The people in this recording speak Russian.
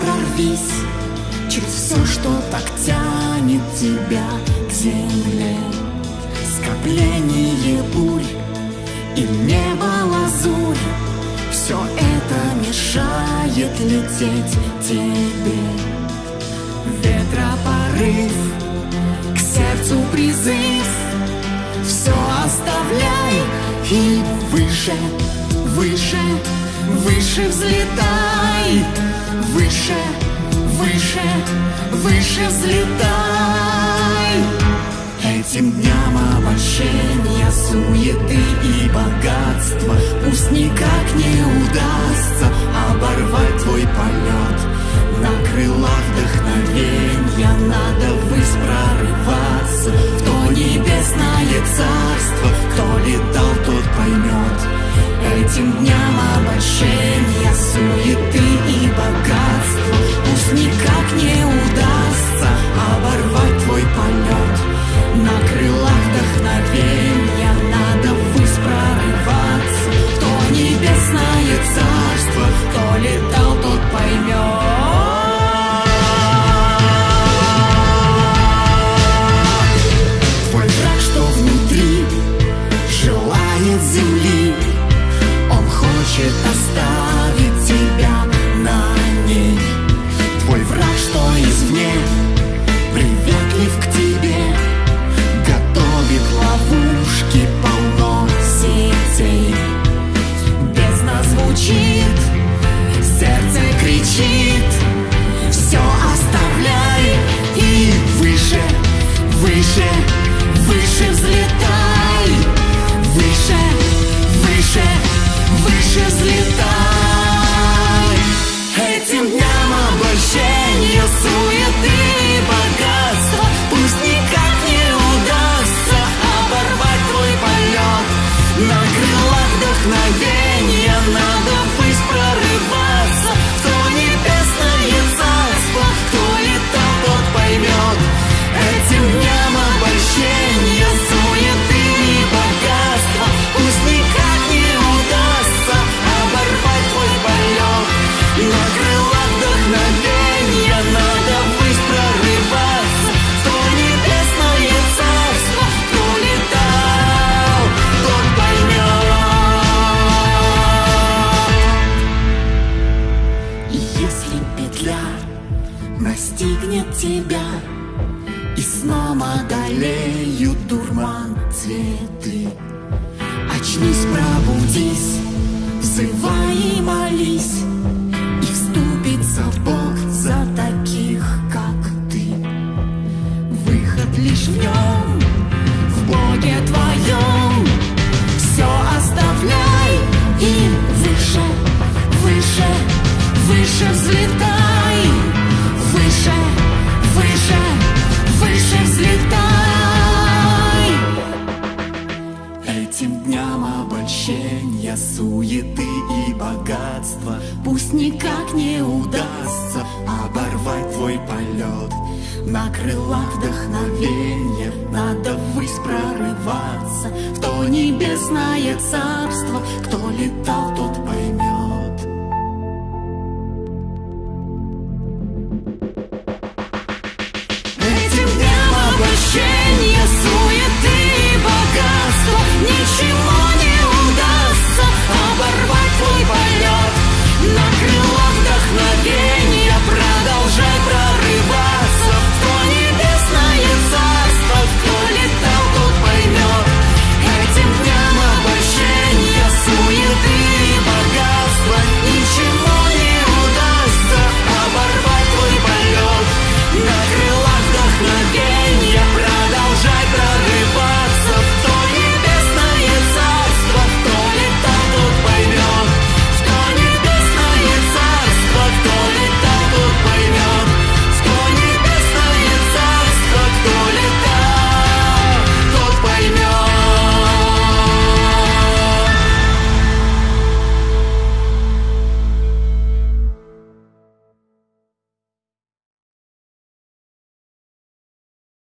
прорвись Через все, что так тянет тебя к земле. Скопление бурь и небо лазурь Все это мешает лететь тебе. Ветропорыв, к сердцу призыв Все оставляй и выше, выше, выше взлетай. Выше, выше, выше взлетай. Этим дням обольщения, суеты и богатства Пусть никак не удастся оборвать твой полет. На крылах вдохновенья надо ввысь прорываться. В то небесное царство, кто летал, тот поймет. Этим дням обольщения, суеты и богатства. Пусть никак не удастся оборвать твой полет. На крылах вдохновенья настигнет тебя И сном одолеют дурман цветы. Очнись, пробудись, взывай и молись И вступится Бог за таких, как ты. Выход лишь в нем, в Боге твоем. Все оставляй и выше, выше, выше взлетай Выше, выше, выше взлетай. Этим дням обольщения, суеты и богатства Пусть никак не удастся оборвать твой полет. На крылах вдохновения надо ввысь прорываться. В то небесное царство, кто летал, тот поймет